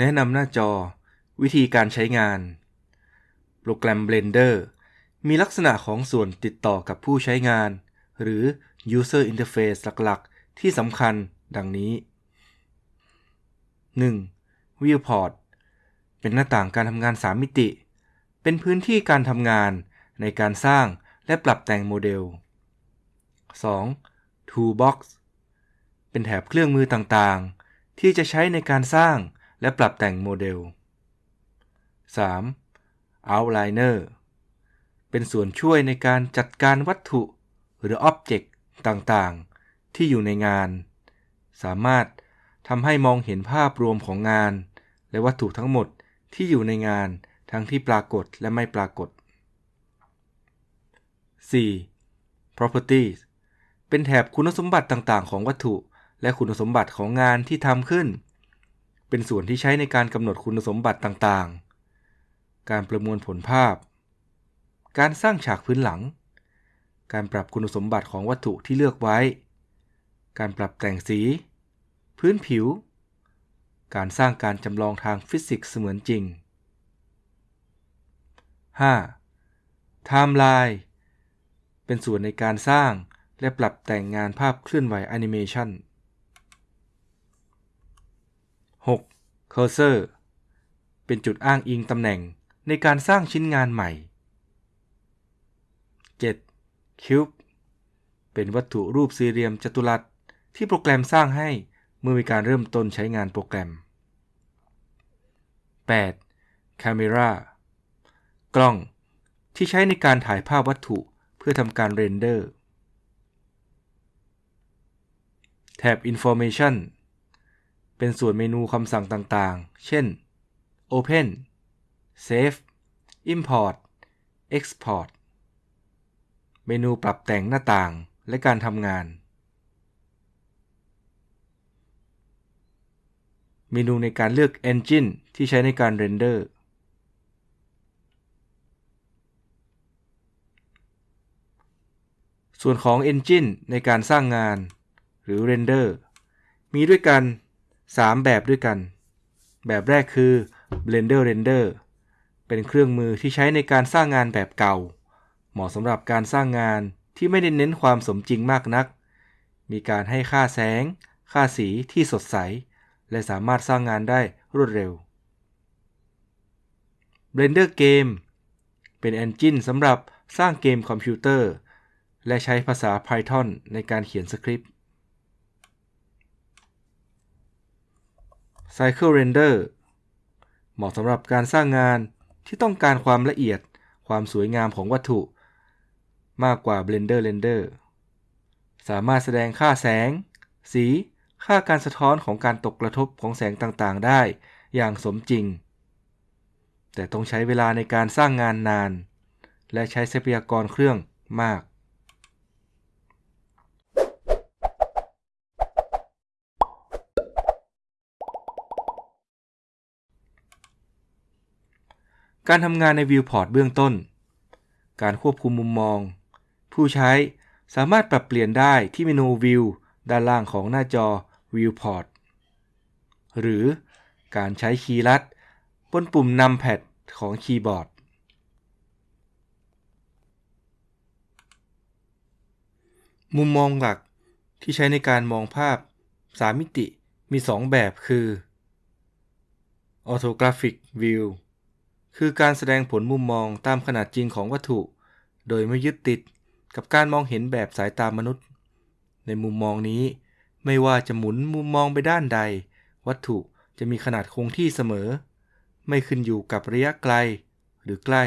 แนะนำหน้าจอ วิธีการใช้งาน โปรแกรม Blender มีลักษณะของส่วนติดต่อกับผู้ใช้งาน หรือ User Interface หลักๆ ที่สำคัญดังนี้ 1. Viewport เป็นหน้าต่างการทำงาน 3 มิติ เป็นพื้นที่การทำงานในการสร้างและปรับแต่งโมเดล 2. Toolbox เป็นแถบเครื่องมือต่างๆ ที่จะใช้ในการสร้างและปรับแต่งโมเดล 3. Outliner เป็นส่วนช่วยในการจัดการวัตถุหรือ Object ต่างๆ ที่อยู่ในงาน สามารถทำให้มองเห็นภาพรวมของงาน และวัตถุทั้งหมดที่อยู่ในงานทั้งที่ปรากฏและไม่ปรากฏ 4. Properties เป็นแถบคุณสมบัติต่างๆ ของวัตถุ และคุณสมบัติของงานที่ทำขึ้น เป็นส่วนที่ใช้ในการกำหนดคุณสมบัติต่างๆ การประมวลผลภาพ การสร้างฉากพื้นหลัง การปรับคุณสมบัติของวัตถุที่เลือกไว้ การปรับแต่งสี พื้นผิว การสร้างการจำลองทางฟิสิกส์เสมือนจริง 5. Timeline เป็นส่วนในการสร้างและปรับแต่งงานภาพเคลื่อนไหวแอนิเมชัน 6. Cursor เป็นจุดอ้างอิงตำแหน่งในการสร้างชิ้นงานใหม่ 7. Cube เป็นวัตถุรูปสี่เหลี่ยมจัตุรัสที่โปรแกรมสร้างให้เมื่อมีการเริ่มต้นใช้งานโปรแกรม 8. Camera กล้องที่ใช้ในการถ่ายภาพวัตถุเพื่อทำการเรนเดอร์แถบ Information เป็นส่วนเมนูคำสั่งต่างๆ เช่น Open Save Import Export เมนูปรับแต่งหน้าต่างและการทำงาน เมนูในการเลือก Engine ที่ใช้ในการเรนเดอร์ ส่วนของ Engine ในการสร้างงาน หรือ Render มีด้วยกัน 3 แบบด้วยกัน แบบแรกคือ Blender Render เป็นเครื่องมือที่ใช้ในการสร้างงานแบบเก่า เหมาะสำหรับการสร้างงานที่ไม่ได้เน้นความสมจริงมากนัก มีการให้ค่าแสง ค่าสีที่สดใส และสามารถสร้างงานได้รวดเร็ว Blender Game เป็น Engine สำหรับสร้างเกมคอมพิวเตอร์ และใช้ภาษา Python ในการเขียนสคริปต์ Cycle Render เหมาะสำหรับการสร้างงานที่ต้องการความละเอียด ความสวยงามของวัตถุ มากกว่า Blender Render สามารถแสดงค่าแสง สี ค่าการสะท้อนของการตกกระทบของแสงต่างๆ ได้อย่างสมจริง แต่ต้องใช้เวลาในการสร้างงานนาน และใช้ทรัพยากรเครื่องมาก การทำงานใน Viewport เบื้องต้น การควบคุมมุมมอง ผู้ใช้สามารถปรับเปลี่ยนได้ที่เมนู View ด้านล่างของหน้าจอ Viewport หรือการใช้คีย์ลัด บนปุ่ม Numpad ของคีย์บอร์ด มุมมองหลักที่ใช้ในการมองภาพ 3 มิติมี 2 แบบคือ Orthographic View คือการแสดงผลมุมมองตามขนาดจริงของวัตถุ โดยไม่ยึดติด กับการมองเห็นแบบสายตามนุษย์ ในมุมมองนี้ ไม่ว่าจะหมุนมุมมองไปด้านใด วัตถุจะมีขนาดคงที่เสมอ ไม่ขึ้นอยู่กับระยะไกลหรือใกล้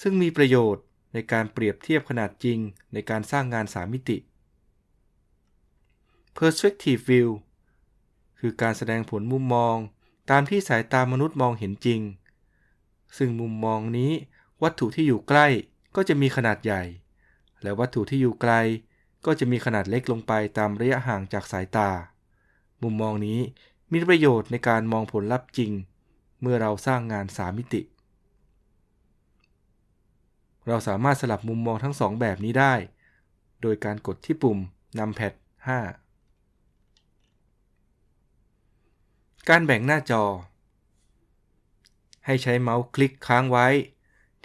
ซึ่งมีประโยชน์ในการเปรียบเทียบขนาดจริงในการสร้างงาน3มิติ Perspective View คือการแสดงผลมุมมองตามที่สายตามนุษย์มองเห็นจริง ซึ่งมุมมองนี้วัตถุที่อยู่ใกล้ก็จะมีขนาดใหญ่ และวัตถุที่อยู่ไกลก็จะมีขนาดเล็กลงไปตามระยะห่างจากสายตา มุมมองนี้มีประโยชน์ในการมองผลลัพธ์จริง เมื่อเราสร้างงานสามมิติ เราสามารถสลับมุมมองทั้งสองแบบนี้ได้ โดยการกดที่ปุ่ม Numpad 5การแบ่งหน้าจอ ให้ใช้เมาส์คลิกค้างไว้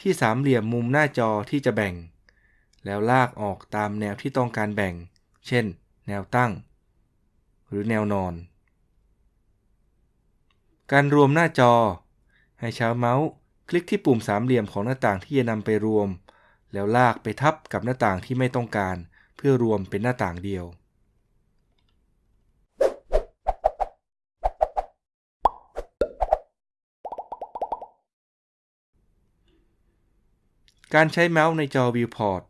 ที่สามเหลี่ยมมุมหน้าจอที่จะแบ่ง แล้วลากออกตามแนวที่ต้องการแบ่ง เช่น แนวตั้ง หรือแนวนอน การรวมหน้าจอ ให้ใช้เมาส์คลิกที่ปุ่มสามเหลี่ยมของหน้าต่างที่จะนำไปรวม แล้วลากไปทับกับหน้าต่างที่ไม่ต้องการ เพื่อรวมเป็นหน้าต่างเดียวการใช้เมาส์ในจอ Viewport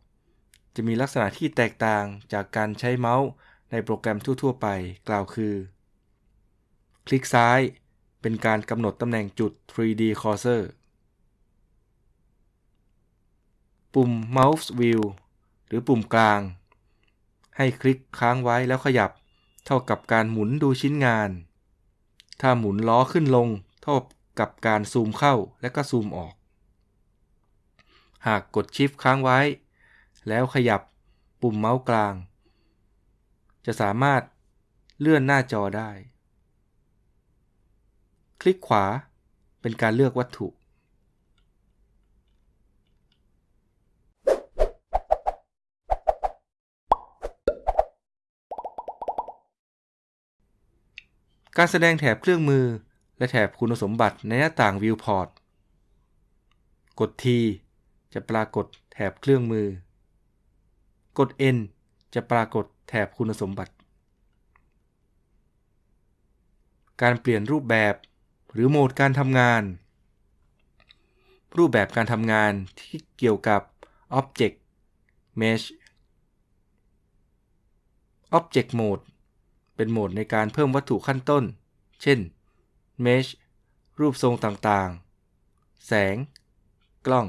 จะมีลักษณะที่แตกต่างจากการใช้เมาส์ในโปรแกรมทั่ว ๆ ไปกล่าวคือ คลิกซ้ายเป็นการกำหนดตำแหน่งจุด 3D cursor ปุ่ม Mouse Wheel หรือปุ่มกลาง ให้คลิกค้างไว้แล้วขยับ เท่ากับการหมุนดูชิ้นงาน ถ้าหมุนล้อขึ้นลง เท่ากับการซูมเข้าและก็ซูมออก หากกด Shift ค้างไว้ แล้วขยับปุ่มเมาส์กลาง จะสามารถเลื่อนหน้าจอได้ คลิกขวาเป็นการเลือกวัตถุ การแสดงแถบเครื่องมือและแถบคุณสมบัติในหน้าต่าง Viewport กด T จะปรากฏแถบเครื่องมือ กด N จะปรากฏแถบคุณสมบัติ การเปลี่ยนรูปแบบหรือโหมดการทำงาน รูปแบบการทำงานที่เกี่ยวกับ Object Mesh Object Mode เป็นโหมดในการเพิ่มวัตถุขั้นต้น เช่น Mesh รูปทรงต่างๆ แสง กล้อง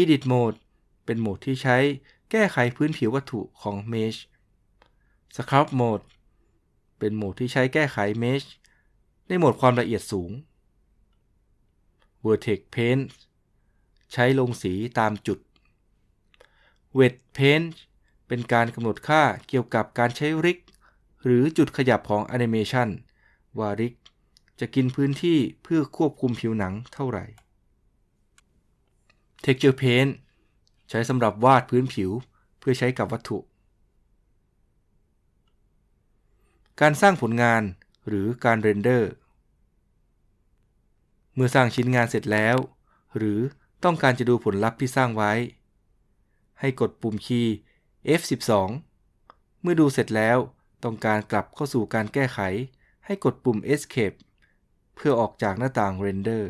Edit Mode เป็นโหมดที่ใช้แก้ไขพื้นผิววัตถุของ Mesh Sculpt Mode เป็นโหมดที่ใช้แก้ไข Mesh ในโหมดความละเอียดสูง Vertex Paint ใช้ลงสีตามจุด Wet Paint เป็นการกำหนดค่าเกี่ยวกับการใช้ริก หรือจุดขยับของแอนิเมชันว่าริกจะกินพื้นที่เพื่อควบคุมผิวหนังเท่าไหร่ Texture Paint ใช้สำหรับวาดพื้นผิวเพื่อใช้กับวัตถุ การสร้างผลงานหรือการเรนเดอร์ เมื่อสร้างชิ้นงานเสร็จแล้ว หรือต้องการจะดูผลลัพธ์ที่สร้างไว้ ให้กดปุ่มคีย์ F12 เมื่อดูเสร็จแล้วต้องการกลับเข้าสู่การแก้ไข ให้กดปุ่ม Escape เพื่อออกจากหน้าต่าง Render